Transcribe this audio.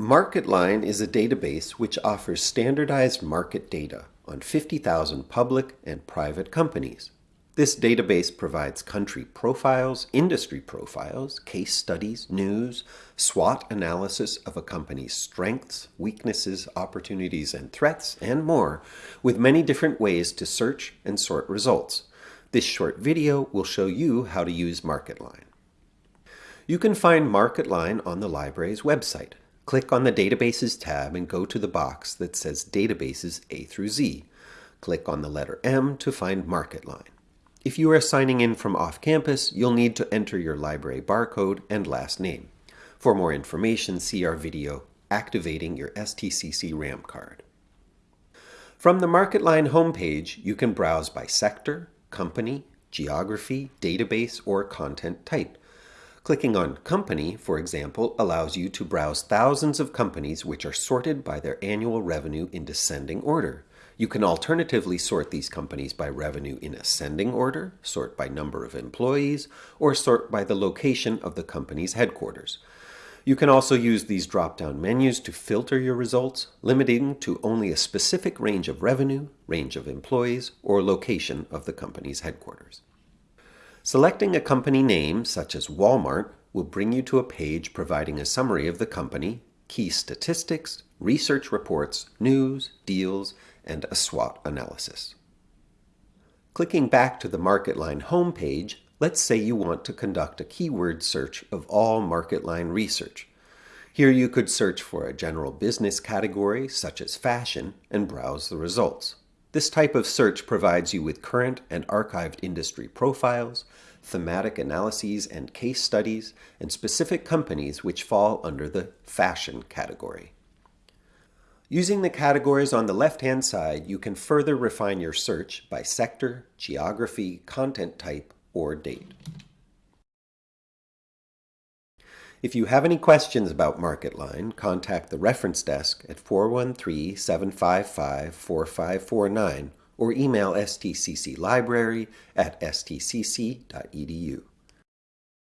MarketLine is a database which offers standardized market data on 50,000 public and private companies. This database provides country profiles, industry profiles, case studies, news, SWOT analysis of a company's strengths, weaknesses, opportunities, and threats, and more, with many different ways to search and sort results. This short video will show you how to use MarketLine. You can find MarketLine on the library's website. Click on the Databases tab and go to the box that says Databases A through Z. Click on the letter M to find MarketLine. If you are signing in from off-campus, you'll need to enter your library barcode and last name. For more information, see our video, Activating Your STCC RAM Card. From the MarketLine homepage, you can browse by sector, company, geography, database, or content type. Clicking on Company, for example, allows you to browse thousands of companies which are sorted by their annual revenue in descending order. You can alternatively sort these companies by revenue in ascending order, sort by number of employees, or sort by the location of the company's headquarters. You can also use these drop-down menus to filter your results, limiting to only a specific range of revenue, range of employees, or location of the company's headquarters. Selecting a company name, such as Walmart, will bring you to a page providing a summary of the company, key statistics, research reports, news, deals, and a SWOT analysis. Clicking back to the MarketLine homepage, let's say you want to conduct a keyword search of all MarketLine research. Here you could search for a general business category, such as fashion, and browse the results. This type of search provides you with current and archived industry profiles, thematic analyses and case studies, and specific companies which fall under the fashion category. Using the categories on the left-hand side, you can further refine your search by sector, geography, content type, or date. If you have any questions about MarketLine, contact the reference desk at 413-755-4549 or email stcclibrary at stcc.edu.